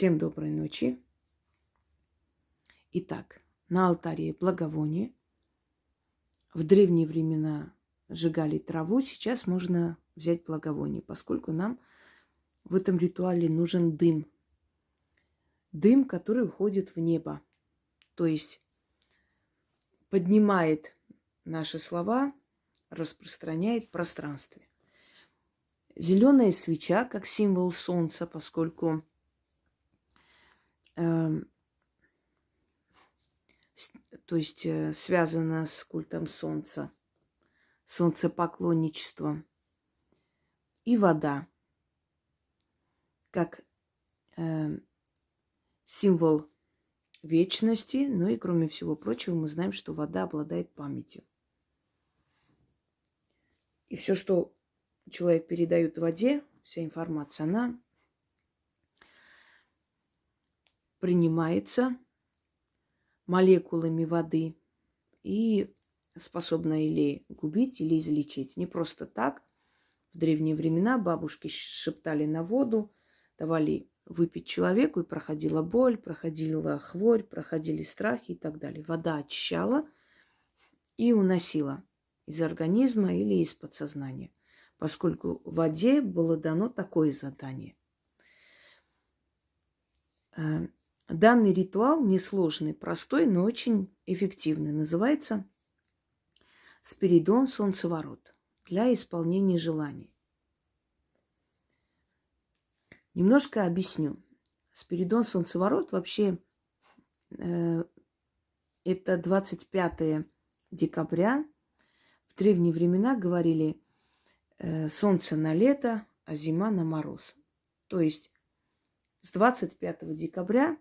Всем доброй ночи. Итак, на алтаре благовоние. В древние времена сжигали траву, сейчас можно взять благовоние, поскольку нам в этом ритуале нужен дым. Дым, который уходит в небо. То есть поднимает наши слова, распространяет в пространстве. Зеленая свеча как символ солнца, поскольку то есть э, связана с культом солнца, солнцепоклонничеством. И вода как э, символ вечности, ну и кроме всего прочего мы знаем, что вода обладает памятью. И все, что человек передает воде, вся информация, она принимается молекулами воды и способна или губить, или излечить. Не просто так. В древние времена бабушки шептали на воду, давали выпить человеку, и проходила боль, проходила хворь, проходили страхи и так далее. Вода очищала и уносила из организма или из подсознания поскольку воде было дано такое задание. Данный ритуал несложный, простой, но очень эффективный. Называется Спиридон Солнцеворот для исполнения желаний. Немножко объясню. Спиридон Солнцеворот вообще э, это 25 декабря. В древние времена говорили Э, солнце на лето, а зима на мороз. То есть с 25 декабря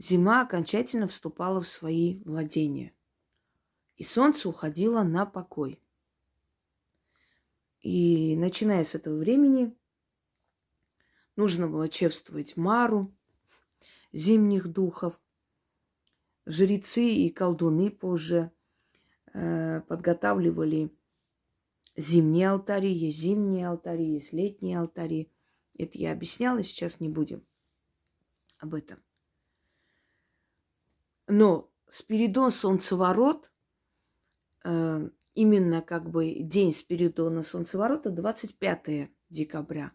зима окончательно вступала в свои владения. И солнце уходило на покой. И начиная с этого времени нужно было чествовать Мару, зимних духов. Жрецы и колдуны позже э, подготавливали зимние алтари, есть зимние алтари, есть летние алтари. Это я объясняла, сейчас не будем об этом. Но Спиридон Солнцеворот, э, именно как бы день Спиридона Солнцеворота 25 декабря.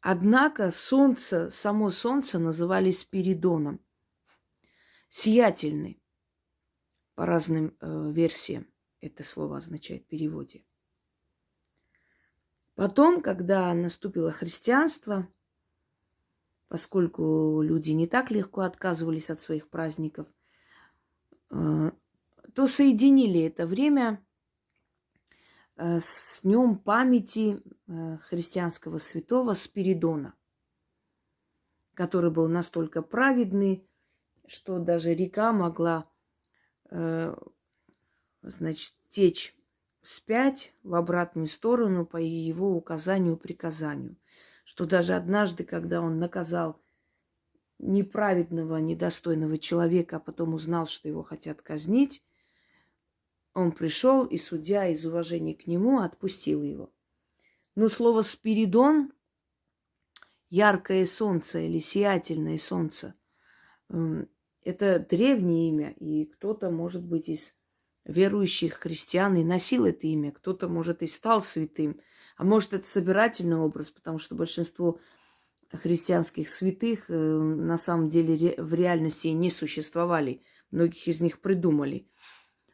Однако солнце, само солнце называли Спиридоном. Сиятельный, по разным э, версиям это слово означает в переводе. Потом, когда наступило христианство, поскольку люди не так легко отказывались от своих праздников, то соединили это время э, с днем памяти э, христианского святого Спиридона, который был настолько праведный, что даже река могла значит, течь вспять в обратную сторону по его указанию, приказанию. Что даже однажды, когда он наказал неправедного, недостойного человека, а потом узнал, что его хотят казнить, он пришел, и судья из уважения к нему отпустил его. Но слово «спиридон» – яркое солнце или сиятельное солнце – это древнее имя, и кто-то, может быть, из верующих христиан и носил это имя. Кто-то, может, и стал святым. А может, это собирательный образ, потому что большинство христианских святых э, на самом деле в реальности не существовали. Многих из них придумали.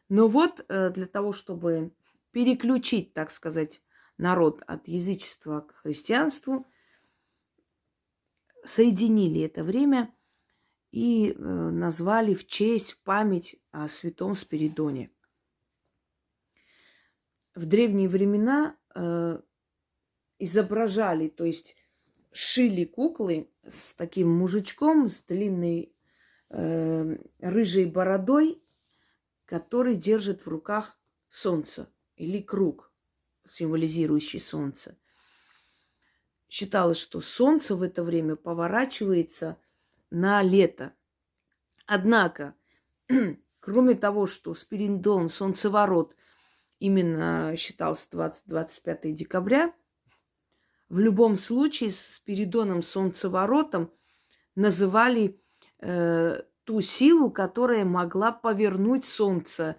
Но вот э, для того, чтобы переключить, так сказать, народ от язычества к христианству, соединили это время и э, назвали в честь, в память о святом Спиридоне в древние времена изображали, то есть шили куклы с таким мужичком, с длинной э, рыжей бородой, который держит в руках солнце или круг, символизирующий солнце. Считалось, что солнце в это время поворачивается на лето. Однако, кроме того, что Спиридон, солнцеворот, именно считался 20-25 декабря. В любом случае с Спиридоном Солнцеворотом называли э, ту силу, которая могла повернуть солнце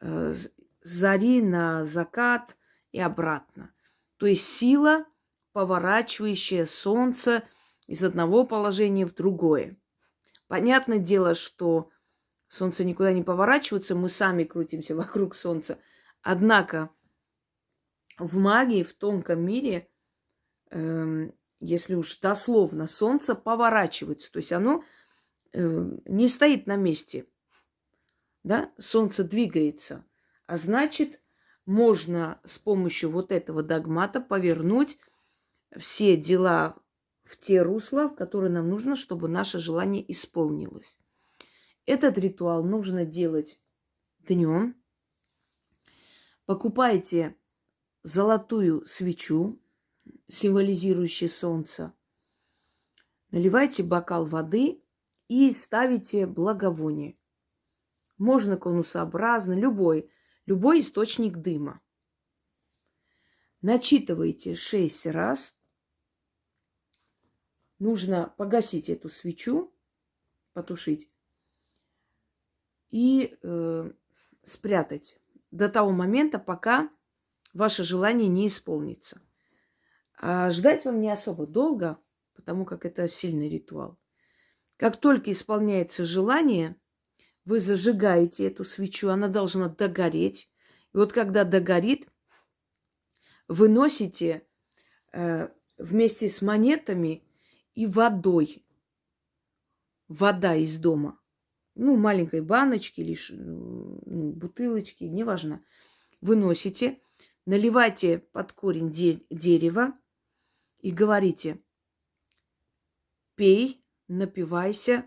э, зари на закат и обратно. То есть сила, поворачивающая солнце из одного положения в другое. Понятное дело, что солнце никуда не поворачивается, мы сами крутимся вокруг солнца. Однако в магии, в тонком мире, если уж дословно, солнце поворачивается. То есть оно э, не стоит на месте. Да? Солнце двигается. А значит, можно с помощью вот этого догмата повернуть все дела в те русла, в которые нам нужно, чтобы наше желание исполнилось. Этот ритуал нужно делать днем. Покупайте золотую свечу, символизирующую солнце. Наливайте бокал воды и ставите благовоние. Можно конусообразно, любой, любой источник дыма. Начитывайте шесть раз. Нужно погасить эту свечу, потушить и э, спрятать до того момента, пока ваше желание не исполнится. А ждать вам не особо долго, потому как это сильный ритуал. Как только исполняется желание, вы зажигаете эту свечу, она должна догореть. И вот когда догорит, вы носите э, вместе с монетами и водой. Вода из дома. Ну, маленькой баночки или ну, бутылочки, неважно. Вы носите, наливайте под корень де- дерева и говорите, пей, напивайся,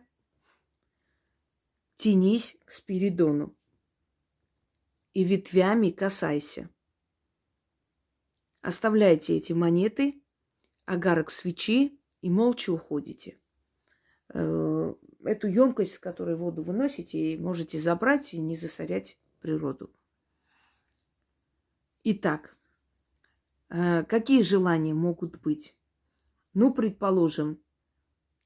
тянись к Спиридону и ветвями касайся. Оставляйте эти монеты, агарок свечи и молча уходите. Э, эту емкость, с которой воду выносите, можете забрать и не засорять природу. Итак, какие желания могут быть? Ну, предположим,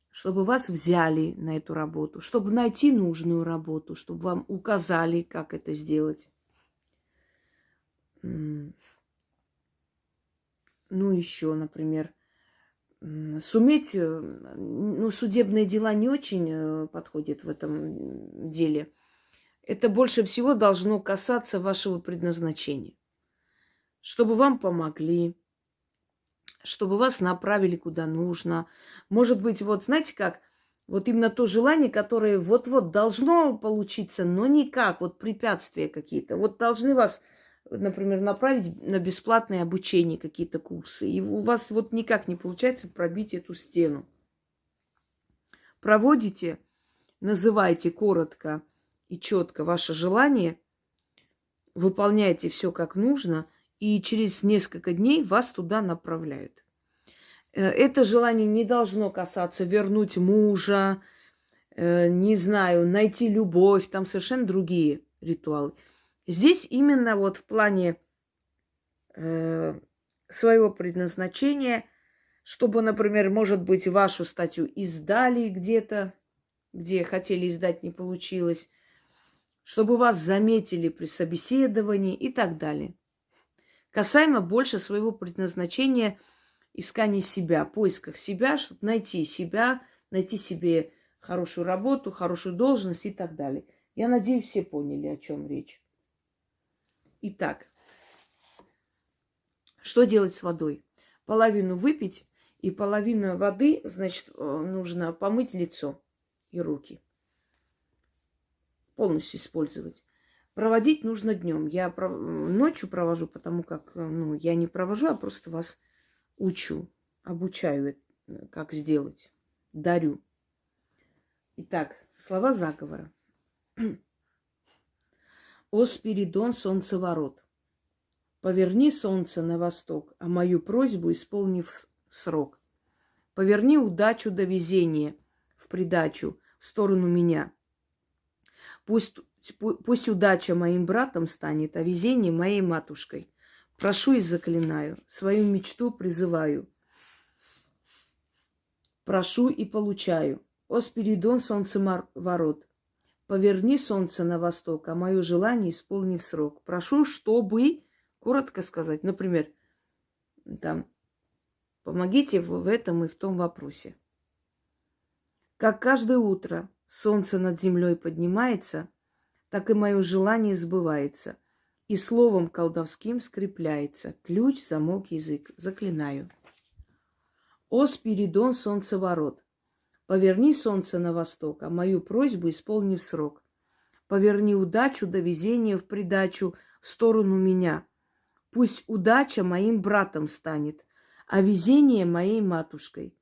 чтобы вас взяли на эту работу, чтобы найти нужную работу, чтобы вам указали, как это сделать. Ну, еще, например, суметь, э, ну, судебные дела не очень э, подходят в этом деле. Это больше всего должно касаться вашего предназначения. Чтобы вам помогли, чтобы вас направили куда нужно. Может быть, вот знаете как, вот именно то желание, которое вот-вот должно получиться, но никак, вот препятствия какие-то. Вот должны вас, например, направить на бесплатное обучение какие-то курсы, и у вас вот никак не получается пробить эту стену. Проводите, называйте коротко и четко ваше желание, выполняйте все как нужно – и через несколько дней вас туда направляют. Э, это желание не должно касаться вернуть мужа, э, не знаю, найти любовь, там совершенно другие ритуалы. Здесь именно вот в плане э, своего предназначения, чтобы, например, может быть, вашу статью издали где-то, где хотели издать, не получилось, чтобы вас заметили при собеседовании и так далее касаемо больше своего предназначения искания себя, поисках себя, чтобы найти себя, найти себе хорошую работу, хорошую должность и так далее. Я надеюсь, все поняли, о чем речь. Итак, что делать с водой? Половину выпить и половину воды, значит, э, нужно помыть лицо и руки. Полностью использовать. Проводить нужно днем. Я ночью провожу, потому как ну, я не провожу, а просто вас учу, обучаю, как сделать, дарю. Итак, слова заговора. О Спиридон, солнцеворот, поверни солнце на восток, а мою просьбу исполнив срок. Поверни удачу до везения в придачу в сторону меня. Пусть Пусть удача моим братом станет, а везение моей матушкой. Прошу и заклинаю, свою мечту призываю. прошу и получаю. О, Спиридон, солнцеворот, поверни солнце на восток, а мое желание исполни в срок. Прошу, чтобы, коротко сказать, например, там, помогите в этом и в том вопросе. Как каждое утро солнце над землей поднимается, так и мое желание сбывается, и словом колдовским скрепляется. Ключ, замок, язык. Заклинаю. О, Спиридон, солнцеворот, поверни солнце на восток, а мою просьбу исполни в срок. Поверни удачу до везения в придачу в сторону меня. Пусть удача моим братом станет, а везение моей матушкой.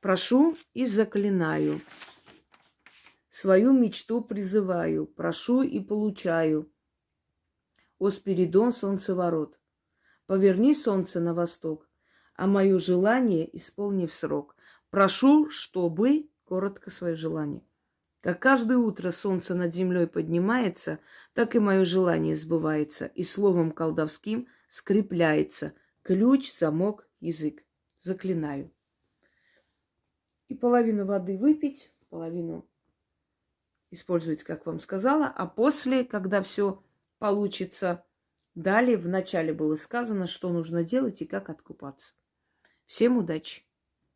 Прошу и заклинаю. Свою мечту призываю, прошу и получаю. О Спиридон, солнцеворот, поверни солнце на восток, а мое желание исполни в срок. Прошу, чтобы, коротко свое желание. Как каждое утро солнце над землей поднимается, так и мое желание сбывается, и словом колдовским скрепляется ключ, замок, язык. Заклинаю. И половину воды выпить, половину использовать, как вам сказала, а после, когда все получится, далее в начале было сказано, что нужно делать и как откупаться. Всем удачи!